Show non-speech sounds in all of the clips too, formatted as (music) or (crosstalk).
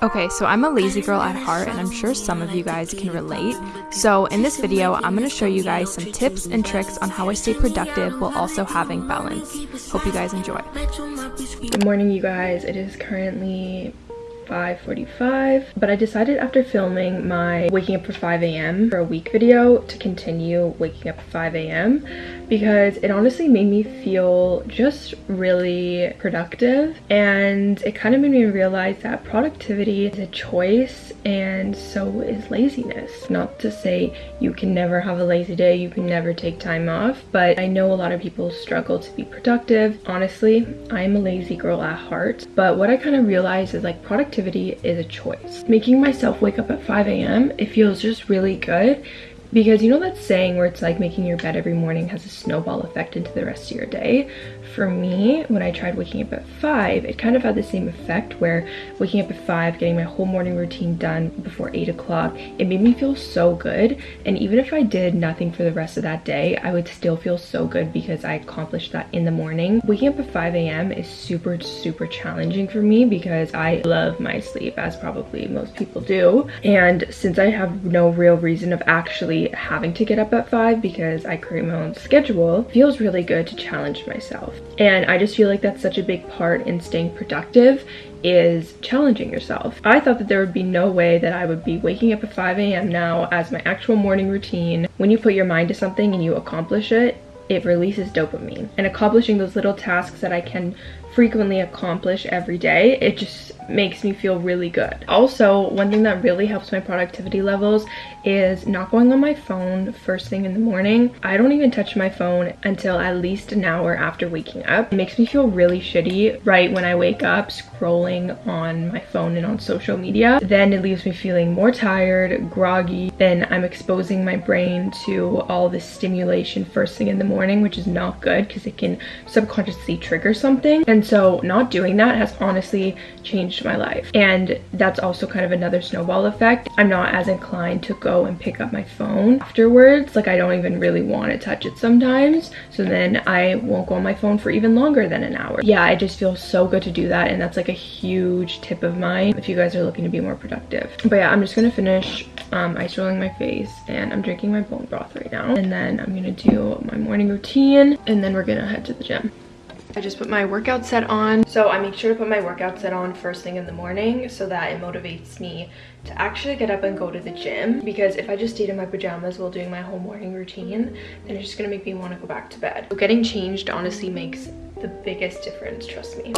Okay, so I'm a lazy girl at heart and I'm sure some of you guys can relate. So in this video, I'm going to show you guys some tips and tricks on how I stay productive while also having balance. Hope you guys enjoy. Good morning you guys. It is currently 5.45 but I decided after filming my waking up for 5 a.m. for a week video to continue waking up at 5 a.m. because it honestly made me feel just really productive and it kind of made me realize that productivity is a choice and so is laziness. Not to say you can never have a lazy day, you can never take time off, but I know a lot of people struggle to be productive. Honestly, I'm a lazy girl at heart, but what I kind of realized is like productivity is a choice. Making myself wake up at 5 a.m., it feels just really good because you know that saying where it's like making your bed every morning has a snowball effect into the rest of your day for me when i tried waking up at five it kind of had the same effect where waking up at five getting my whole morning routine done before eight o'clock it made me feel so good. And even if i did nothing for the rest of that day i would still feel so good because i accomplished that in the morning. Waking up at 5 a.m is super super challenging for me because i love my sleep as probably most people do. And since i have no real reason of actually having to get up at 5 because I create my own schedule feels really good to challenge myself. And I just feel like that's such a big part in staying productive is challenging yourself. I thought that there would be no way that I would be waking up at 5 a.m. now as my actual morning routine. When you put your mind to something and you accomplish it, it releases dopamine. And accomplishing those little tasks that I can frequently accomplish every day, it just makes me feel really good. Also, one thing that really helps my productivity levels is not going on my phone first thing in the morning. I don't even touch my phone until at least an hour after waking up. It makes me feel really shitty right when I wake up scrolling on my phone and on social media. Then it leaves me feeling more tired, groggy. Then I'm exposing my brain to all this stimulation first thing in the morning, which is not good because it can subconsciously trigger something. And so not doing that has honestly changed changed my life. And that's also kind of another snowball effect. I'm not as inclined to go and pick up my phone afterwards. Like I don't even really want to touch it sometimes. So then I won't go on my phone for even longer than an hour. Yeah, I just feel so good to do that. And that's like a huge tip of mine if you guys are looking to be more productive. But yeah, I'm just going to finish um, ice rolling my face and I'm drinking my bone broth right now. And then I'm going to do my morning routine and then we're going to head to the gym. I just put my workout set on. So I make sure to put my workout set on first thing in the morning so that it motivates me to actually get up and go to the gym. Because if I just stayed in my pajamas while doing my whole morning routine, then it's just gonna make me wanna go back to bed. So getting changed honestly makes the biggest difference, trust me.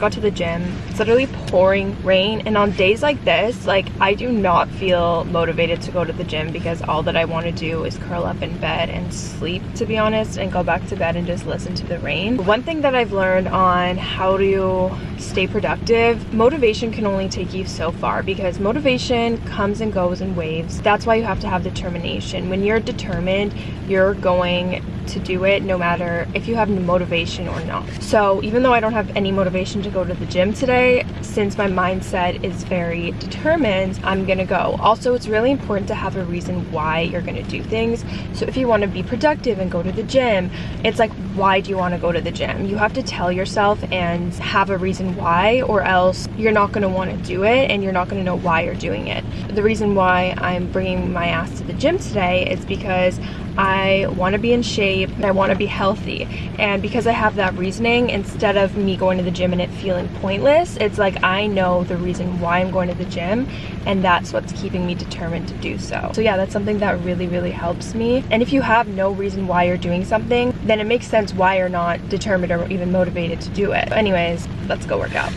Got to the gym. It's literally pouring rain and on days like this, like I do not feel motivated to go to the gym because all that I want to do is curl up in bed and sleep to be honest and go back to bed and just listen to the rain. One thing that I've learned on how to stay productive, motivation can only take you so far because motivation comes and goes in waves. That's why you have to have determination. When you're determined, you're going to do it no matter if you have motivation or not. So even though I don't have any motivation to go to the gym today, since my mindset is very determined, I'm gonna go. Also, it's really important to have a reason why you're gonna do things. So if you wanna be productive and go to the gym, it's like, why do you wanna go to the gym? You have to tell yourself and have a reason why or else you're not gonna wanna do it and you're not gonna know why you're doing it. The reason why I'm bringing my ass to the gym today is because I want to be in shape, and I want to be healthy. And because I have that reasoning, instead of me going to the gym and it feeling pointless, it's like I know the reason why I'm going to the gym and that's what's keeping me determined to do so. So yeah, that's something that really, really helps me. And if you have no reason why you're doing something, then it makes sense why you're not determined or even motivated to do it. anyways, let's go work out.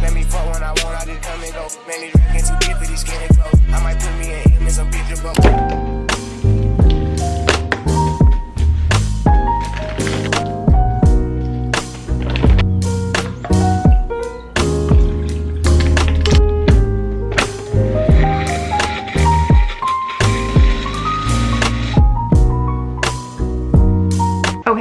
Let me fuck when I want, I just come and go. Man, these too for these clothes. I might put me in him some.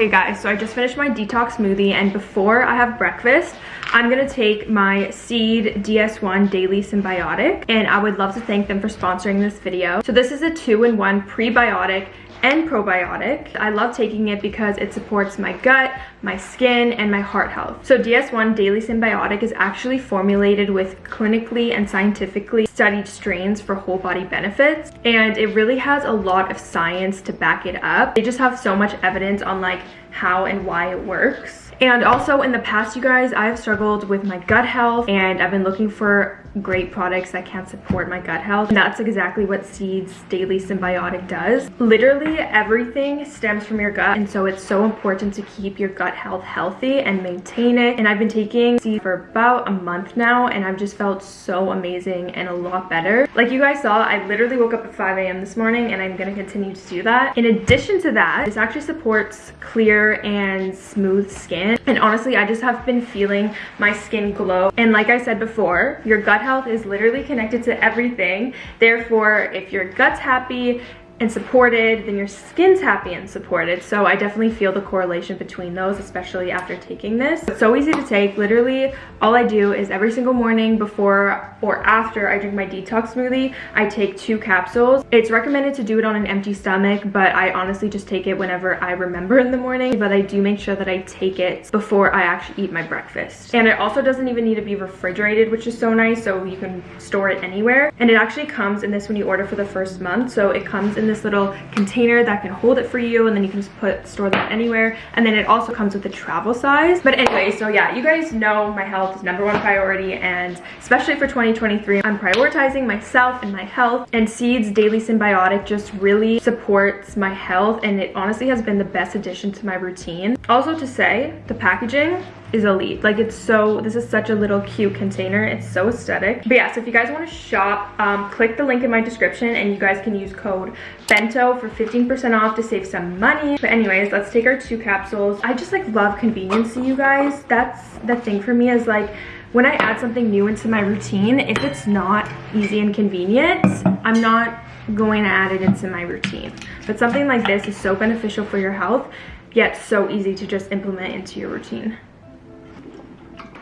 Okay guys, so I just finished my detox smoothie and before I have breakfast, I'm gonna take my Seed DS1 Daily Synbiotic and I would love to thank them for sponsoring this video. So this is a two-in-one prebiotic and probiotic. I love taking it because it supports my gut, my skin, and my heart health. So DS1 Daily Synbiotic is actually formulated with clinically and scientifically studied strains for whole body benefits. And it really has a lot of science to back it up. They just have so much evidence on like how and why it works. And also in the past, you guys, I've struggled with my gut health and I've been looking for great products that can support my gut health. And that's exactly what Seeds Daily Synbiotic does. Literally everything stems from your gut. And so it's so important to keep your gut health healthy and maintain it. And I've been taking Seeds for about a month now and I've just felt so amazing and a lot better. Like you guys saw, I literally woke up at 5 a.m. this morning and I'm gonna continue to do that. In addition to that, this actually supports clear and smooth skin. And honestly, I just have been feeling my skin glow. And like I said before, your gut health is literally connected to everything. Therefore, if your gut's happy, and supported, then your skin's happy and supported. So I definitely feel the correlation between those, especially after taking this. It's so easy to take. Literally, all I do is every single morning before or after I drink my detox smoothie, I take two capsules. It's recommended to do it on an empty stomach, but I honestly just take it whenever I remember in the morning. But I do make sure that I take it before I actually eat my breakfast. And it also doesn't even need to be refrigerated, which is so nice. So you can store it anywhere. And it actually comes in this when you order for the first month. So it comes in this little container that can hold it for you and then you can just put store that anywhere. And then it also comes with a travel size. But anyway so yeah you guys know my health is number one priority and especially for 2023 i'm prioritizing myself and my health. And seeds daily synbiotic just really supports my health and it honestly has been the best addition to my routine. Also to say the packaging is elite. Like it's so this is such a little cute container. It's so aesthetic. But yeah so if you guys want to shop um, click the link in my description and you guys can use code bento for 15 percent off to save some money. But anyways let's take our two capsules. I just like love convenience you guys. That's the thing for me is like when i add something new into my routine if it's not easy and convenient i'm not going to add it into my routine. But something like this is so beneficial for your health yet so easy to just implement into your routine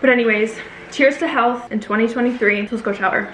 but anyways, cheers to health in 2023. Let's go shower.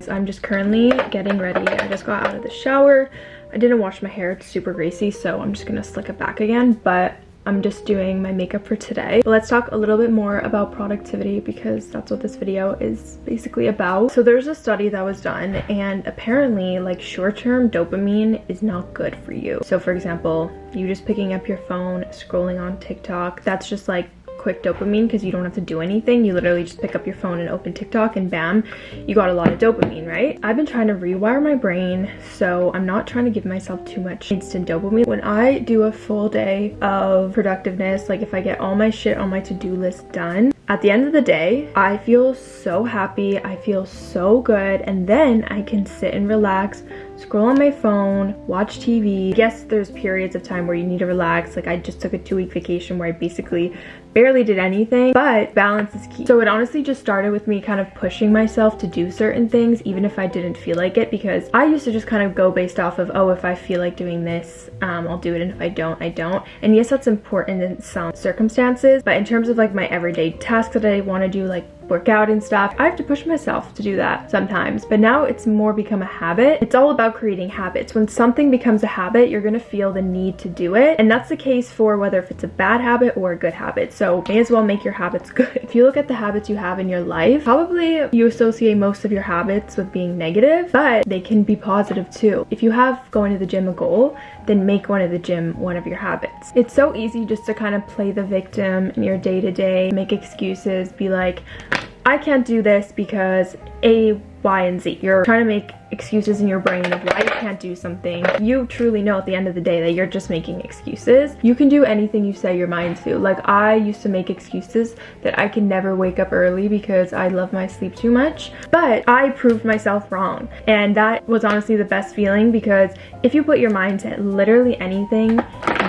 So I'm just currently getting ready. I just got out of the shower. I didn't wash my hair. It's super greasy, so I'm just gonna slick it back again. But I'm just doing my makeup for today. But let's talk a little bit more about productivity because that's what this video is basically about. So there's a study that was done and apparently like short-term dopamine is not good for you. So for example, you just picking up your phone, scrolling on TikTok, that's just like quick dopamine because you don't have to do anything. You literally just pick up your phone and open TikTok and bam, you got a lot of dopamine, right? I've been trying to rewire my brain, so I'm not trying to give myself too much instant dopamine. When I do a full day of productiveness, like if I get all my shit on my to-do list done, at the end of the day, I feel so happy, I feel so good, and then I can sit and relax, scroll on my phone, watch TV. Yes, there's periods of time where you need to relax. Like I just took a two week vacation where I basically barely did anything, but balance is key. So it honestly just started with me kind of pushing myself to do certain things, even if I didn't feel like it, because I used to just kind of go based off of, oh, if I feel like doing this, um, I'll do it, and if I don't, I don't. And yes, that's important in some circumstances, but in terms of like my everyday tasks that I want to do, like work out and stuff. I have to push myself to do that sometimes, but now it's more become a habit. It's all about creating habits. When something becomes a habit, you're gonna feel the need to do it. And that's the case for whether if it's a bad habit or a good habit. So may as well make your habits (laughs) good. If you look at the habits you have in your life, probably you associate most of your habits with being negative, but they can be positive too. If you have going to the gym a goal, then make going to the gym one of your habits. It's so easy just to kind of play the victim in your day to day, make excuses, be like, I can't do this because A, Y and Z. You're trying to make excuses in your brain of why you can't do something. You truly know at the end of the day that you're just making excuses. You can do anything you set your mind to. Like I used to make excuses that I can never wake up early because I love my sleep too much. But I proved myself wrong. And that was honestly the best feeling because if you put your mind to literally anything,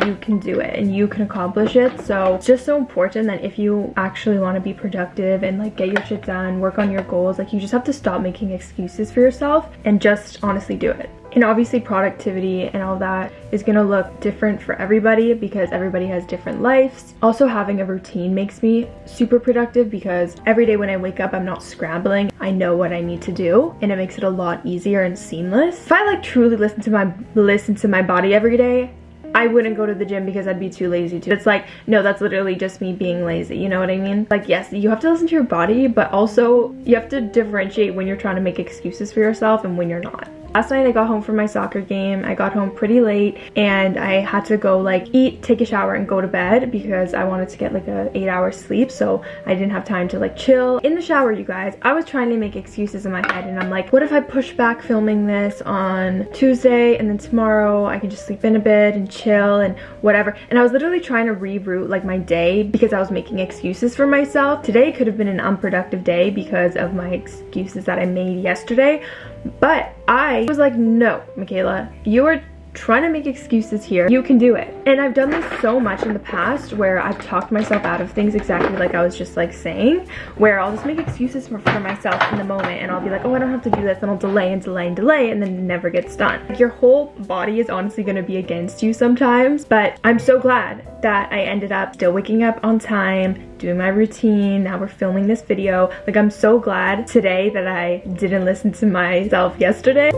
you can do it and you can accomplish it so it's just so important that if you actually want to be productive and like get your shit done work on your goals like you just have to stop making excuses for yourself and just honestly do it and obviously productivity and all that is gonna look different for everybody because everybody has different lives. Also having a routine makes me super productive because every day when I wake up I'm not scrambling. I know what I need to do and it makes it a lot easier and seamless. If I like truly listen to my listen to my body every day, I wouldn't go to the gym because I'd be too lazy to. It's like, no, that's literally just me being lazy, you know what I mean? Like, yes, you have to listen to your body, but also you have to differentiate when you're trying to make excuses for yourself and when you're not. Last night I got home from my soccer game. I got home pretty late and I had to go like eat, take a shower and go to bed because I wanted to get like a eight hour sleep. So I didn't have time to like chill. In the shower, you guys, I was trying to make excuses in my head and I'm like, what if I push back filming this on Tuesday and then tomorrow I can just sleep in a bit and chill and whatever. And I was literally trying to reroute like my day because I was making excuses for myself. Today could have been an unproductive day because of my excuses that I made yesterday. But I was like, no, Michaela, you are trying to make excuses here. You can do it. And I've done this so much in the past where I've talked myself out of things exactly like I was just like saying, where I'll just make excuses for, for myself in the moment and I'll be like, oh, I don't have to do this. And I'll delay and delay and delay and then never gets done. Like your whole body is honestly going to be against you sometimes. But I'm so glad that I ended up still waking up on time, doing my routine. Now we're filming this video. Like I'm so glad today that I didn't listen to myself yesterday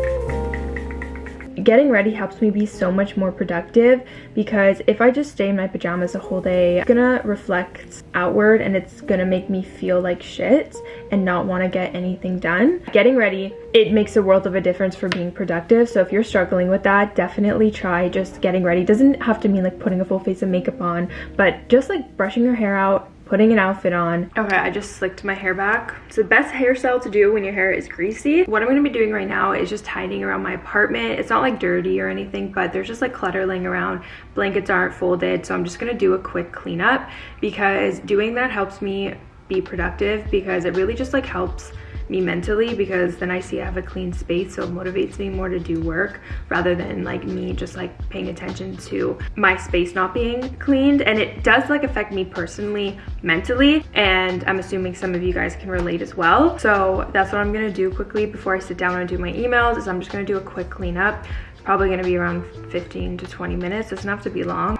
getting ready helps me be so much more productive because if I just stay in my pajamas a whole day, it's gonna reflect outward and it's gonna make me feel like shit and not want to get anything done. Getting ready, it makes a world of a difference for being productive. So if you're struggling with that, definitely try just getting ready. Doesn't have to mean like putting a full face of makeup on, but just like brushing your hair out, putting an outfit on. Okay, I just slicked my hair back. It's the best hairstyle to do when your hair is greasy. What I'm gonna be doing right now is just tidying around my apartment. It's not like dirty or anything, but there's just like clutter laying around. Blankets aren't folded, so I'm just gonna do a quick cleanup because doing that helps me be productive because it really just like helps me mentally because then I see I have a clean space so it motivates me more to do work rather than like me just like paying attention to my space not being cleaned. And it does like affect me personally mentally and I'm assuming some of you guys can relate as well. So that's what I'm gonna do quickly before I sit down and do my emails is I'm just gonna do a quick cleanup. Probably gonna be around 15 to 20 minutes. Doesn't have to be long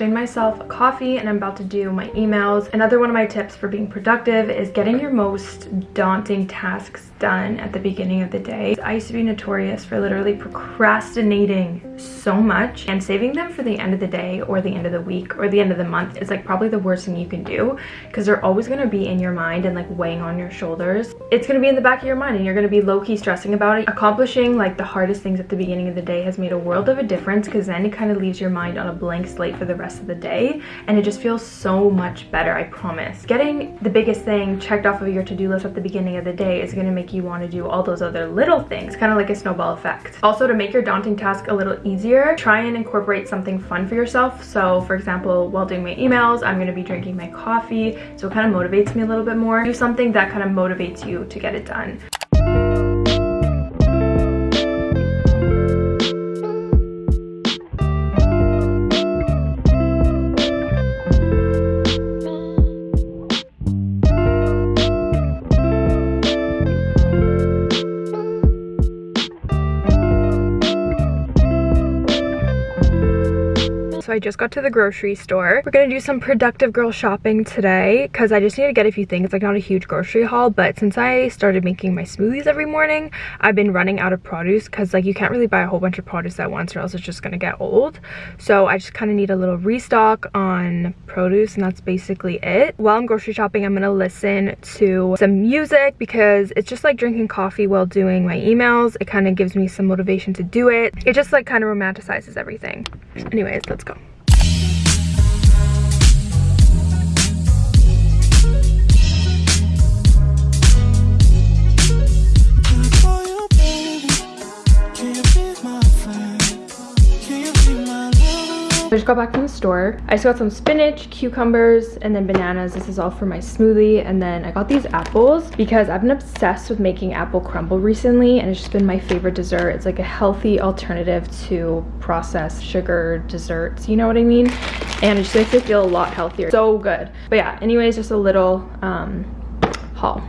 made myself a coffee and I'm about to do my emails. Another one of my tips for being productive is getting your most daunting tasks done at the beginning of the day. I used to be notorious for literally procrastinating so much and saving them for the end of the day or the end of the week or the end of the month is like probably the worst thing you can do because they're always going to be in your mind and like weighing on your shoulders. It's going to be in the back of your mind and you're going to be low-key stressing about it. Accomplishing like the hardest things at the beginning of the day has made a world of a difference because then it kind of leaves your mind on a blank slate for the rest of the day and it just feels so much better, I promise. Getting the biggest thing checked off of your to-do list at the beginning of the day is going to make you want to do all those other little things, kind of like a snowball effect. Also, to make your daunting task a little easier, try and incorporate something fun for yourself. So for example, while doing my emails, I'm going to be drinking my coffee, so it kind of motivates me a little bit more. Do something that kind of motivates you to get it done. Just got to the grocery store. We're gonna do some productive girl shopping today because I just need to get a few things, like not a huge grocery haul, but since I started making my smoothies every morning, I've been running out of produce because like you can't really buy a whole bunch of produce at once or else it's just gonna get old. So I just kind of need a little restock on produce and that's basically it. While I'm grocery shopping, I'm gonna listen to some music because it's just like drinking coffee while doing my emails. It kind of gives me some motivation to do it. It just like kind of romanticizes everything. Anyways, let's go. I just got back from the store. I just got some spinach, cucumbers, and then bananas. This is all for my smoothie. And then I got these apples because I've been obsessed with making apple crumble recently and it's just been my favorite dessert. It's like a healthy alternative to processed sugar desserts, you know what I mean? And it just makes it feel a lot healthier. So good. But yeah, anyways, just a little um, haul.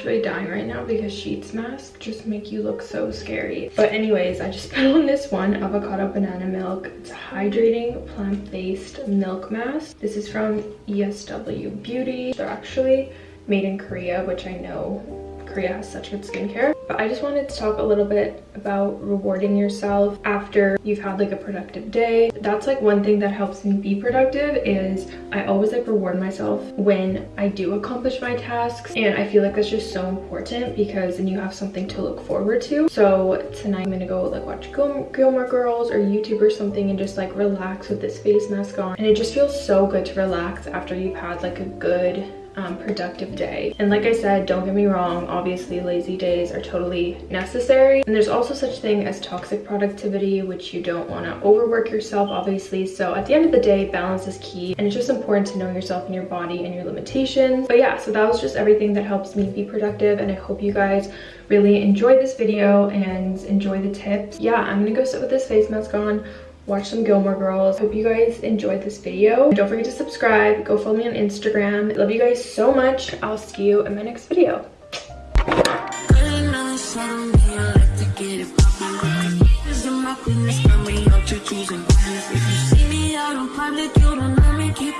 Actually dying right now because sheets masks just make you look so scary. But anyways, I just (laughs) put on this one avocado banana milk. It's hydrating plant-based milk mask. This is from ESW Beauty. They're actually made in Korea, which I know Korea has such good skincare. But I just wanted to talk a little bit about rewarding yourself after you've had like a productive day. That's like one thing that helps me be productive is I always like reward myself when I do accomplish my tasks. And I feel like that's just so important because then you have something to look forward to. So tonight I'm gonna go like watch Gil Gilmore Girls or YouTube or something and just like relax with this face mask on. And it just feels so good to relax after you've had like a good um, productive day. And like I said, don't get me wrong, obviously lazy days are totally necessary. And there's also such thing as toxic productivity, which you don't want to overwork yourself, obviously. So at the end of the day, balance is key. And it's just important to know yourself and your body and your limitations. But yeah, so that was just everything that helps me be productive. And I hope you guys really enjoy this video and enjoy the tips. Yeah, I'm gonna go sit with this face mask on watch some Gilmore Girls. Hope you guys enjoyed this video. Don't forget to subscribe. Go follow me on Instagram. Love you guys so much. I'll see you in my next video. If you see me out in public, you don't know me, keep.